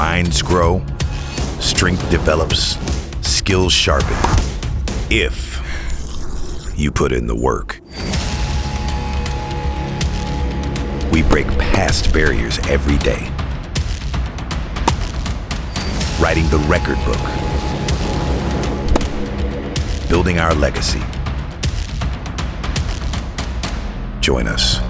minds grow, strength develops, skills sharpen. If you put in the work. We break past barriers every day. Writing the record book. Building our legacy. Join us.